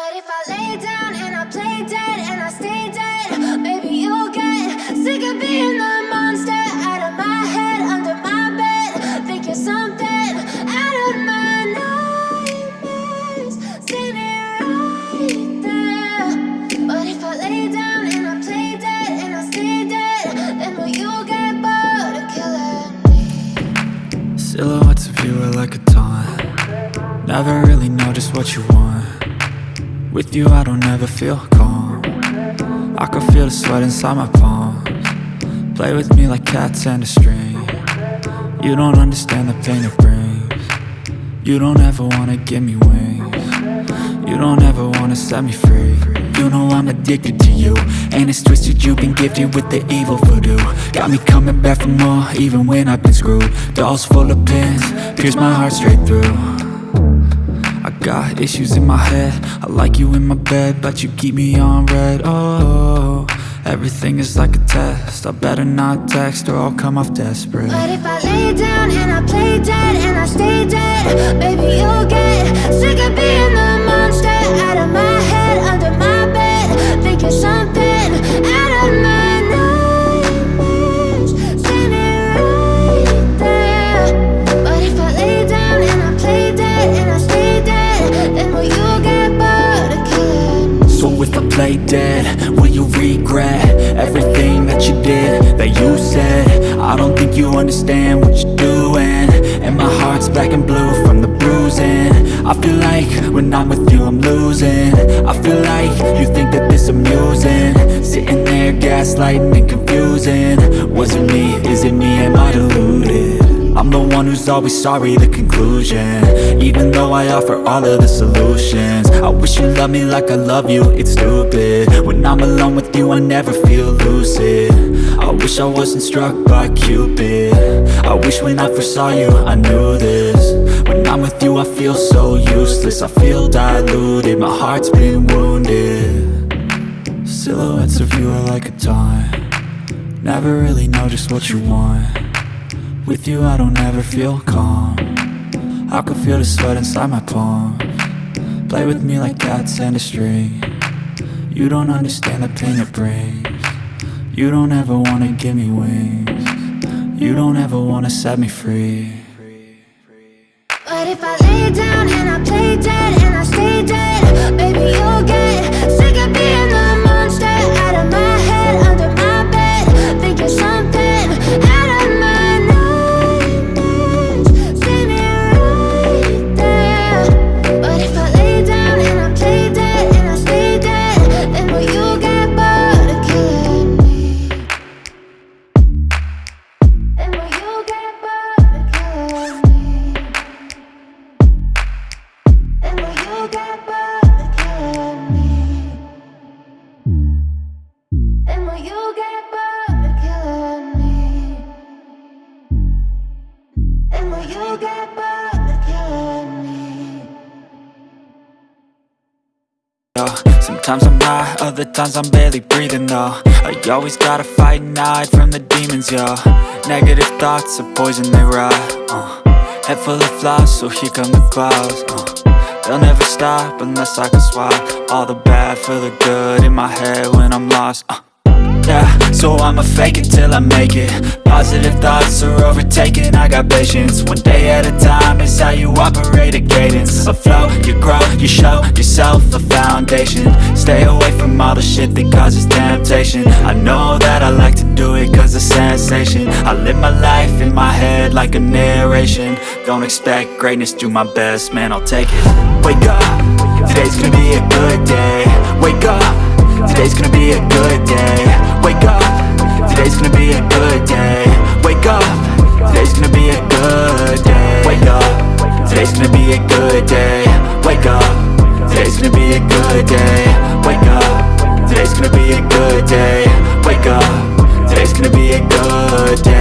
But if I lay down and I play dead and I stay dead, maybe you'll get sick of being the monster out of my head, under my bed. Think you're something out of my nightmares, standing right there. But if I lay down and I play dead and I stay dead, then will you get bored of killing me? Silhouettes of you are like a taunt Never really know just what you want With you I don't ever feel calm. I can feel the sweat inside my palms. Play with me like cats and a string. You don't understand the pain it brings. You don't ever wanna give me wings. You don't ever wanna set me free. You know I'm addicted to you. And it's twisted you've been gifted with the evil voodoo. Got me coming back for more even when I've been screwed. Dolls full of pins, pierce my heart straight through got issues in my head. I like you in my bed, but you keep me on read. Oh, everything is like a test. I better not text or I'll come off desperate. But if I lay down and I play dead and I stay dead, maybe you'll get sick I play dead, will you regret Everything that you did, that you said? I don't think you understand what you're doing. And my heart's black and blue from the bruising. I feel like when I'm with you I'm losing. I feel like you think that this amusing. Sitting there gaslighting and confusing. Was it me, is it me, am I deluded? I'm the one who's always sorry, the conclusion. Even though I offer all of the solutions wish you loved me like I love you, it's stupid. When I'm alone with you, I never feel lucid. I wish I wasn't struck by Cupid. I wish when I first saw you, I knew this. When I'm with you, I feel so useless. I feel diluted, my heart's been wounded. Silhouettes of you are like a taunt. Never really know just what you want. With you I don't ever feel calm. I can feel the sweat inside my palms Play with me like cats and a string. You don't understand the pain it brings. You don't ever wanna give me wings. You don't ever wanna set me free. But if I lay down and I play dead and I stay dead, Sometimes I'm high, other times I'm barely breathing though I always gotta fight and hide from the demons, yo Negative thoughts are poison, they rot uh. Head full of flies, so here come the clouds uh. They'll never stop unless I can swap All the bad for the good in my head when I'm lost uh. Yeah, so I'ma fake it till I make it. Positive thoughts are overtaken, I got patience. One day at a time is how you operate a cadence. A flow, you grow, you show yourself a foundation. Stay away all the shit that causes temptation. I know that I like to do it cause it's sensation. I live my life in my head like a narration. Don't expect greatness, do my best, man, I'll take it. Wake up, today's gonna be a good day. Wake up Today's gonna be a good day. Wake up Today's gonna be a good day. Wake up Today's gonna be a good day. Wake up Today's gonna be a good day. Wake up Today's gonna be a good day day. Wake up. Today's gonna be a good day